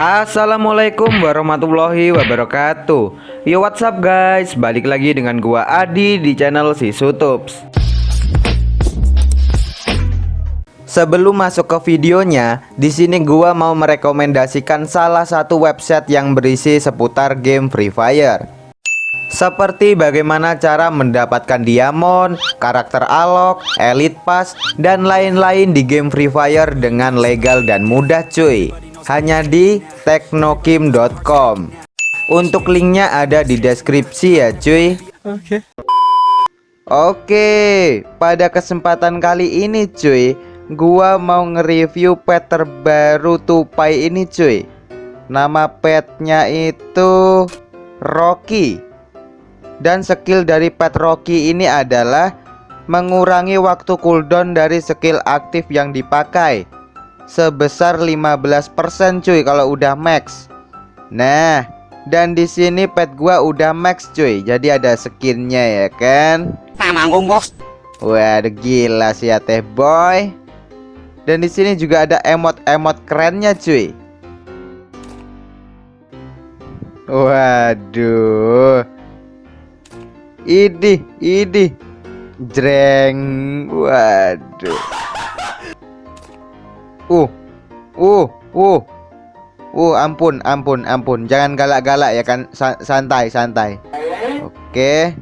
Assalamualaikum warahmatullahi wabarakatuh. Yo what's up guys? Balik lagi dengan gua Adi di channel si Sutups Sebelum masuk ke videonya, di sini gua mau merekomendasikan salah satu website yang berisi seputar game Free Fire. Seperti bagaimana cara mendapatkan diamond, karakter alok, elite pass, dan lain-lain di game Free Fire dengan legal dan mudah cuy Hanya di teknokim.com Untuk linknya ada di deskripsi ya cuy. Oke. Oke, pada kesempatan kali ini cuy Gua mau nge-review pet terbaru tupai ini cuy. Nama petnya itu Rocky. Dan skill dari pet Rocky ini adalah mengurangi waktu cooldown dari skill aktif yang dipakai sebesar 15% cuy kalau udah max. Nah, dan di sini pet gua udah max cuy. Jadi ada skinnya ya kan? Manggung bos. Wah, gila sih ya teh boy. Dan di sini juga ada emot-emot kerennya cuy. Waduh. Idi, idi. Jreng. Waduh. Uh. Uh, uh. Uh, ampun, ampun, ampun. Jangan galak-galak ya kan. santai, santai. Oke.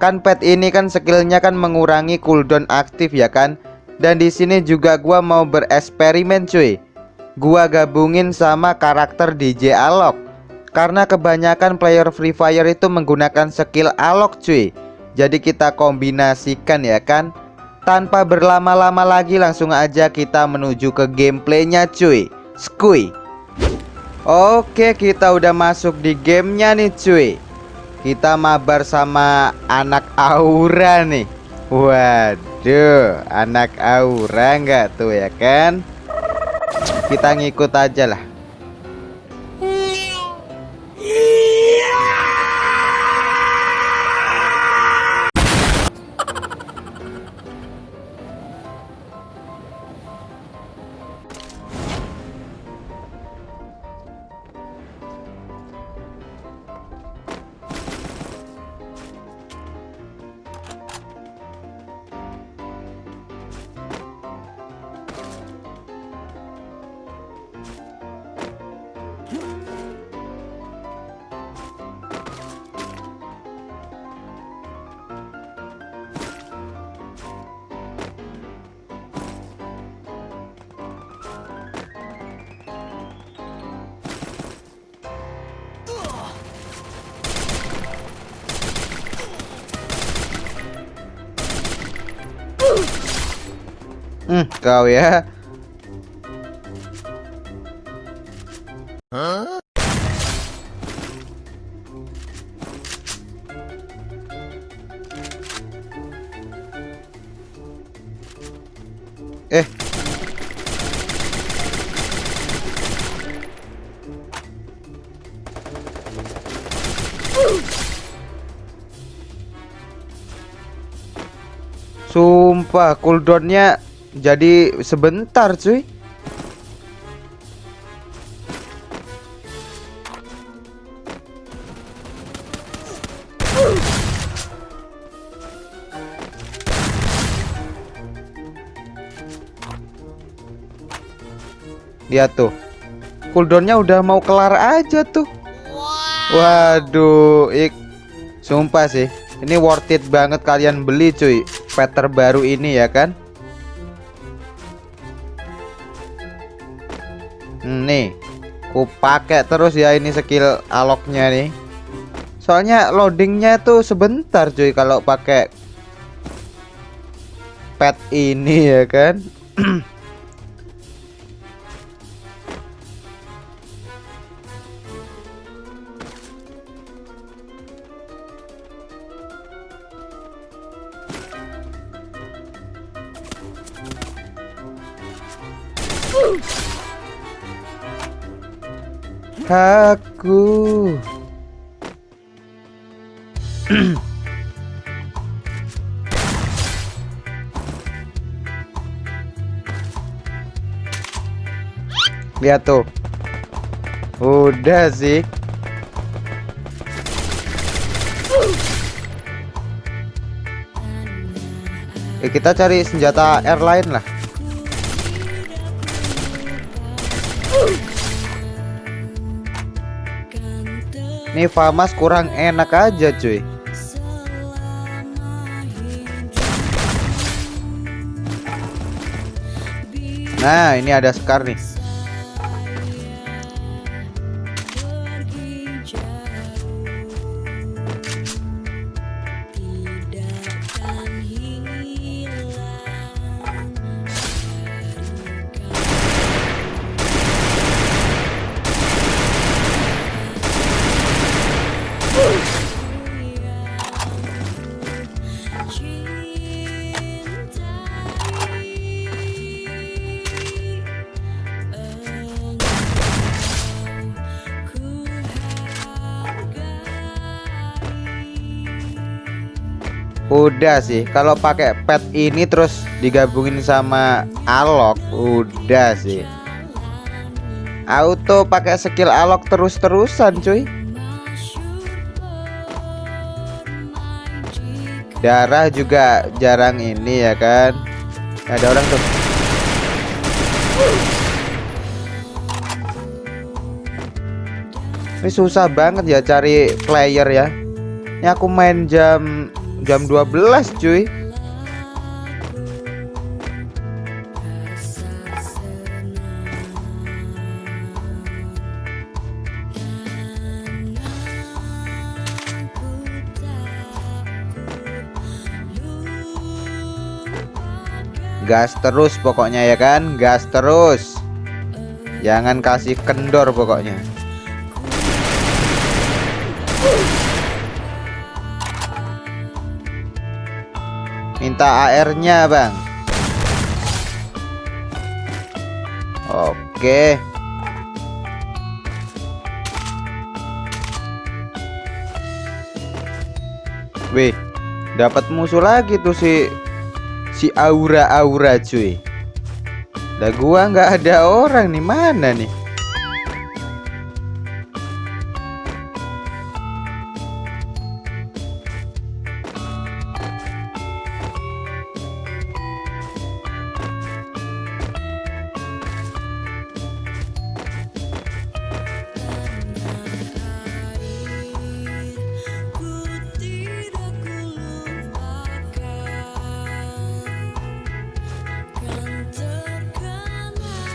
Kan pet ini kan skillnya kan mengurangi cooldown aktif ya kan. Dan di sini juga gua mau bereksperimen cuy. Gua gabungin sama karakter DJ Alok karena kebanyakan player Free Fire itu menggunakan skill alok cuy Jadi kita kombinasikan ya kan Tanpa berlama-lama lagi langsung aja kita menuju ke gameplaynya cuy. Skui Oke kita udah masuk di gamenya nih cuy. Kita mabar sama anak Aura nih. Waduh anak Aura nggak tuh ya kan? Kita ngikut aja lah Hmm, kau ya. Huh? Eh. Sumpah cooldownnya jadi sebentar cuy. Lihat tuh. Cooldownnya udah mau kelar aja tuh. Waduh ik. Sumpah sih Ini worth it banget kalian beli cuy. Pet terbaru ini ya kan nih ku pakai terus ya ini skill aloknya nih. Soalnya loadingnya tuh sebentar cuy kalau pakai pet ini ya kan aku lihat tuh Udah sih. Eh, kita cari senjata air lain lah. Nih Famas kurang enak aja cuy. Nah, ini ada Scar nih. Udah sih, kalau pakai pet ini terus digabungin sama alok, udah sih. Auto pakai skill alok terus-terusan, cuy. Darah juga jarang ini ya kan. Ada orang tuh. Ini susah banget ya cari player ya. Ini aku main jam jam 12 cuy. Gas terus pokoknya ya kan? Gas terus. Jangan kasih kendor pokoknya minta AR-nya, Bang. Oke. Wih, dapat musuh lagi tuh si si aura-aura cuy. Lah gua nggak ada orang nih mana nih?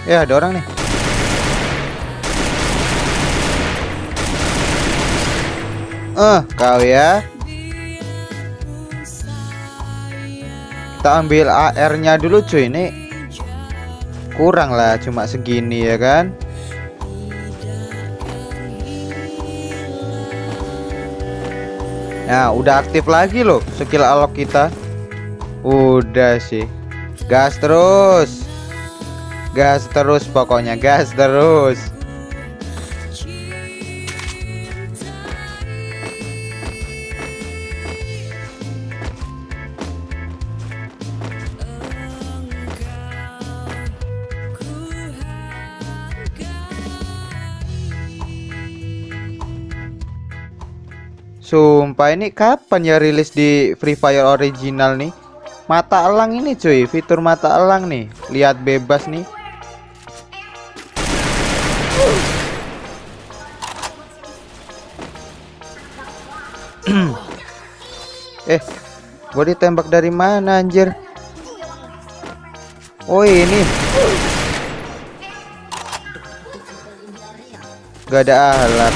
Ya ada orang nih. Eh uh, kau ya. Kita ambil AR nya dulu cuy. Ini Kurang lah cuma segini ya kan? Nah udah aktif lagi loh skill alok kita. Udah sih. Gas terus gas terus pokoknya gas terus. Sumpah ini kapan ya rilis di Free Fire original nih? Mata elang ini cuy. Fitur mata elang nih. Lihat bebas nih eh, gua ditembak dari mana anjir? Oh ini. Gak ada alat.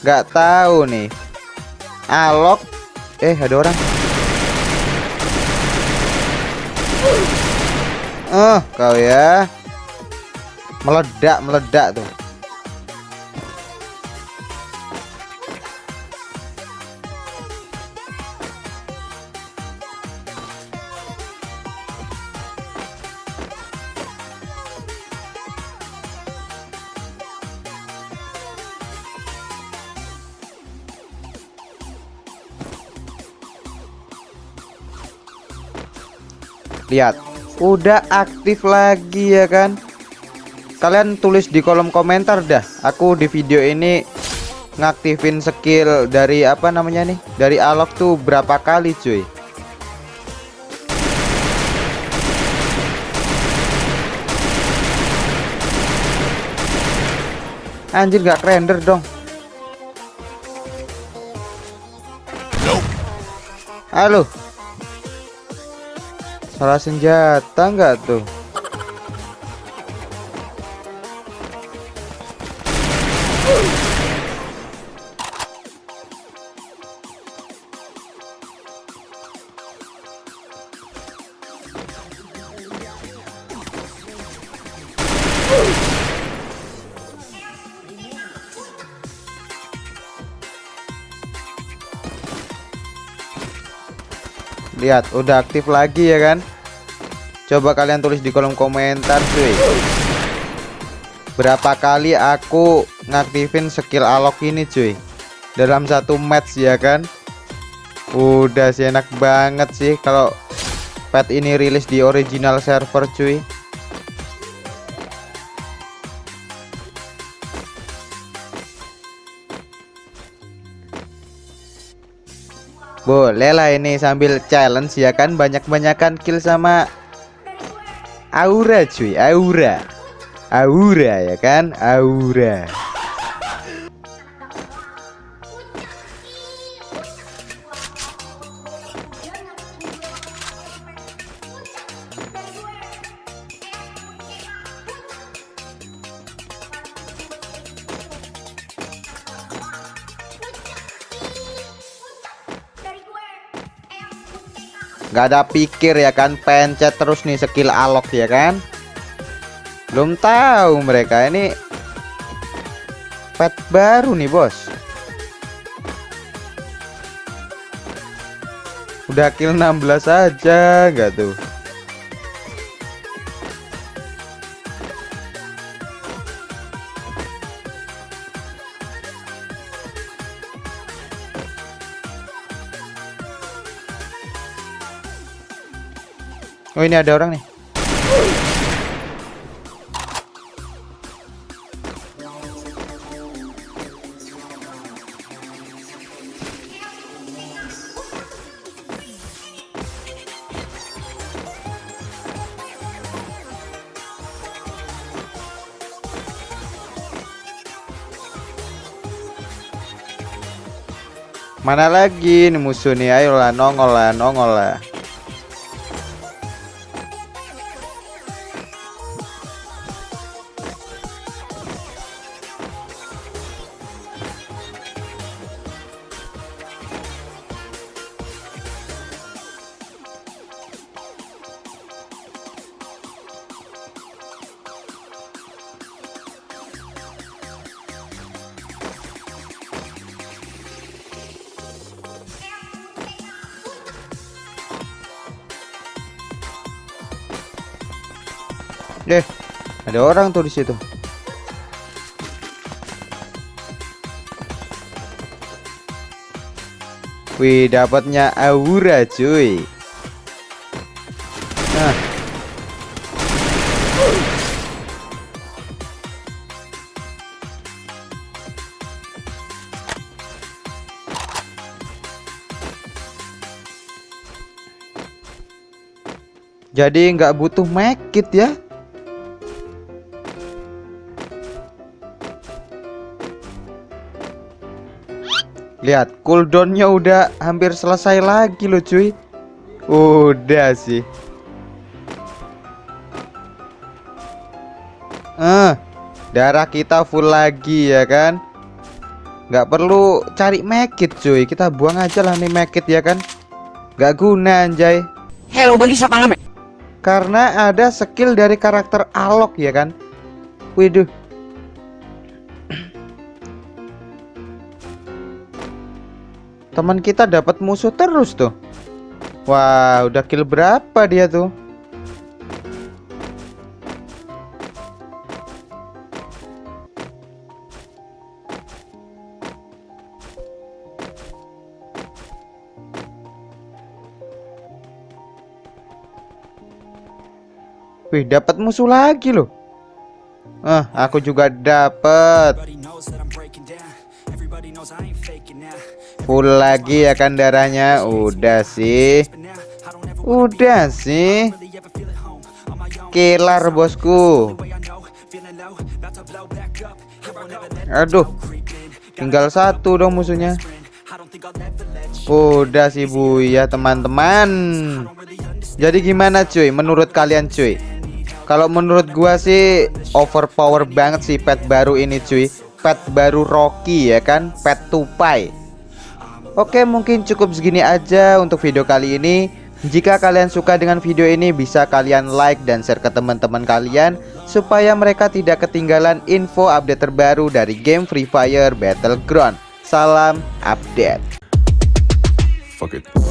Gak tahu nih. Alok. Eh, ada orang. Uh, kau ya meledak meledak tuh. Lihat udah aktif lagi ya kan? Kalian tulis di kolom komentar dah. Aku di video ini ngaktifin skill dari apa namanya nih? Dari alok tuh berapa kali, cuy? Anjir gak render dong. Halo. Salah senjata nggak tuh? Lihat, udah aktif lagi ya kan? Coba kalian tulis di kolom komentar cuy. Berapa kali aku ngaktifin skill alok ini cuy? Dalam satu match ya kan? Udah sih enak banget sih kalau pet ini rilis di original server cuy. Boleh lah ini sambil challenge ya kan banyak-banyakan kill sama Aura cuy, Aura. Aura ya kan, Aura. Nggak ada pikir ya kan pencet terus nih skill alok ya kan? Belum tahu mereka ini pet baru nih bos. Udah kill 16 aja nggak tuh Oh ini ada orang nih. Mana lagi nih musuh nih? Ayolah nongol lah, nongol lah. Deh, ada orang tuh di situ. Wih, dapatnya aura, cuy. Nah. Jadi nggak butuh mekit ya. Lihat, cooldownnya udah hampir selesai lagi loh cuy. Udah sih. Eh, darah kita full lagi ya kan. Gak perlu cari mekit cuy. Kita buang aja lah nih mekit ya kan. Gak guna anjay. Hello, bagi siapa? Karena ada skill dari karakter Alok ya kan. Widih. Teman kita dapat musuh terus tuh. Wah, udah kill berapa dia tuh? Wih, dapat musuh lagi loh. Ah, aku juga dapat. Full lagi ya kan darahnya. Udah sih. Udah sih. Kelar bosku. Aduh. Tinggal satu dong musuhnya. Udah sih Bu ya teman-teman. Jadi gimana cuy menurut kalian cuy? Kalau menurut gua sih overpower banget sih pet baru ini cuy. Pet baru Rocky ya kan, pet tupai. Oke, mungkin cukup segini aja untuk video kali ini. Jika kalian suka dengan video ini bisa kalian like dan share ke teman-teman kalian supaya mereka tidak ketinggalan info update terbaru dari game Free Fire Battleground. Salam update. Fuck it.